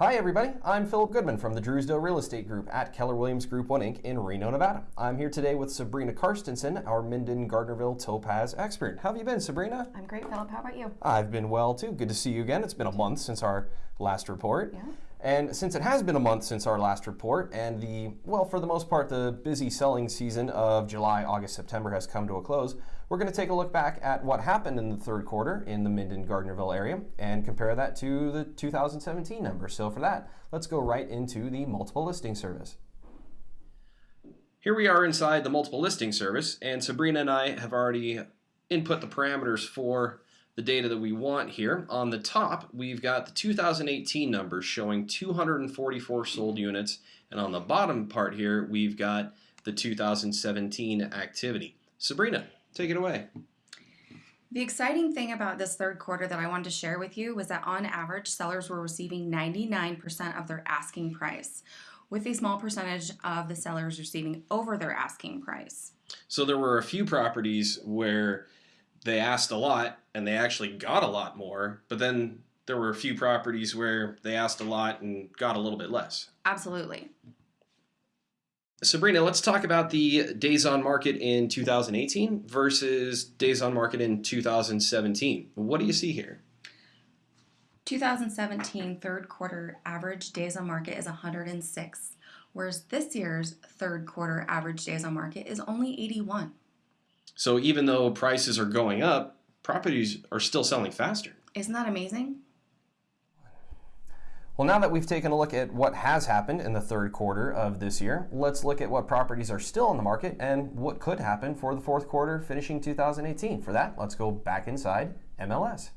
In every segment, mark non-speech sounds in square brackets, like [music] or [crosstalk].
everybody. I'm Philip Goodman from the Drewsdale Real Estate Group at Keller Williams Group 1 Inc. in Reno, Nevada. I'm here today with Sabrina Karstensen, our Minden Gardnerville Topaz expert. How have you been, Sabrina? I'm great, Philip. How about you? I've been well too. Good to see you again. It's been a month since our last report. Yeah. And since it has been a month since our last report, and the, well, for the most part, the busy selling season of July, August, September has come to a close, we're going to take a look back at what happened in the third quarter in the Minden Gardnerville area and compare that to the 2017 numbers. So for that, let's go right into the multiple listing service. Here we are inside the multiple listing service, and Sabrina and I have already input the parameters for the data that we want here. On the top, we've got the 2018 numbers showing 244 sold units, and on the bottom part here, we've got the 2017 activity. Sabrina, take it away. The exciting thing about this third quarter that I wanted to share with you was that on average, sellers were receiving 99% of their asking price, with a small percentage of the sellers receiving over their asking price. So there were a few properties where they asked a lot and they actually got a lot more, but then there were a few properties where they asked a lot and got a little bit less. Absolutely. Sabrina, let's talk about the days on market in 2018 versus days on market in 2017. What do you see here? 2017 third quarter average days on market is 106, whereas this year's third quarter average days on market is only 81. So even though prices are going up, properties are still selling faster. Isn't that amazing? Well, now that we've taken a look at what has happened in the third quarter of this year, let's look at what properties are still on the market and what could happen for the fourth quarter finishing 2018. For that, let's go back inside MLS.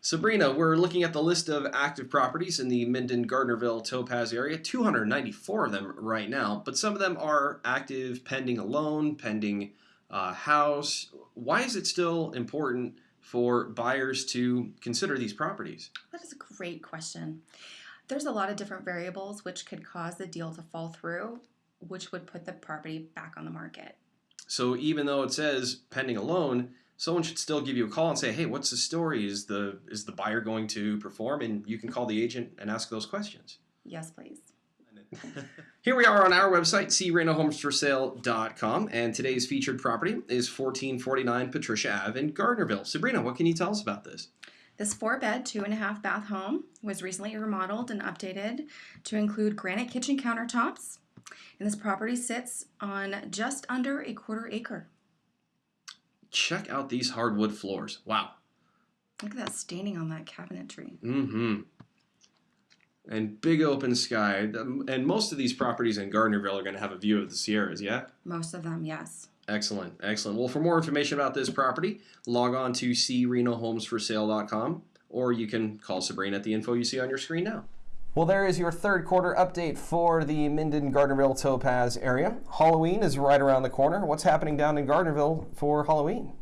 Sabrina, we're looking at the list of active properties in the Minden Gardnerville Topaz area, 294 of them right now, but some of them are active pending a loan, pending uh, house. Why is it still important for buyers to consider these properties? That is a great question. There's a lot of different variables which could cause the deal to fall through, which would put the property back on the market. So even though it says pending a loan, someone should still give you a call and say, "Hey, what's the story? Is the is the buyer going to perform?" And you can call the agent and ask those questions. Yes, please. [laughs] Here we are on our website, crenohomesforsale.com, and today's featured property is 1449 Patricia Ave in Gardnerville. Sabrina, what can you tell us about this? This four bed, two and a half bath home was recently remodeled and updated to include granite kitchen countertops. And this property sits on just under a quarter acre. Check out these hardwood floors. Wow. Look at that staining on that cabinetry. Mm-hmm and big open sky. And most of these properties in Gardnerville are going to have a view of the Sierras, yeah? Most of them, yes. Excellent, excellent. Well, for more information about this property, log on to crenohomesforsale.com or you can call Sabrina at the info you see on your screen now. Well, there is your third quarter update for the Minden Gardnerville Topaz area. Halloween is right around the corner. What's happening down in Gardnerville for Halloween?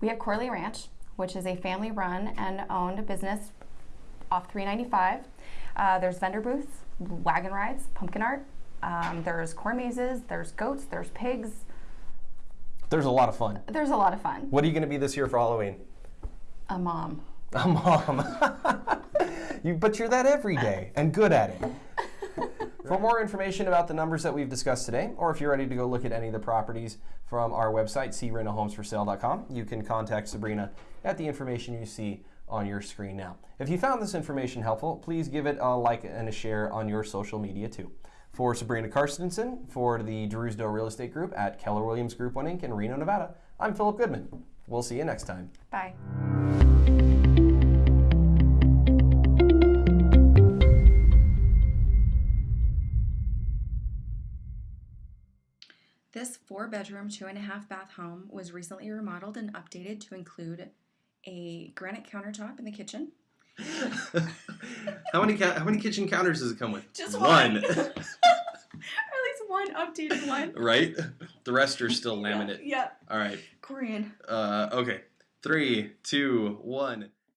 We have Corley Ranch, which is a family run and owned business off 395. Uh, there's vendor booths, wagon rides, pumpkin art. Um, there's corn mazes, there's goats, there's pigs. There's a lot of fun. There's a lot of fun. What are you going to be this year for Halloween? A mom. A mom. [laughs] you, but you're that every day and good at it. [laughs] For more information about the numbers that we've discussed today, or if you're ready to go look at any of the properties from our website, crenohomesforsale.com, you can contact Sabrina at the information you see on your screen now. If you found this information helpful, please give it a like and a share on your social media too. For Sabrina Karstensen, for the Drewsdale Real Estate Group at Keller Williams Group 1 Inc. in Reno, Nevada, I'm Philip Goodman. We'll see you next time. Bye. This four bedroom, two and a half bath home was recently remodeled and updated to include a granite countertop in the kitchen. [laughs] how many how many kitchen counters does it come with? Just one. one. [laughs] [laughs] or at least one updated one. Right. The rest are still laminate. Yeah. All right. Korean. Uh, okay. Three, two, one.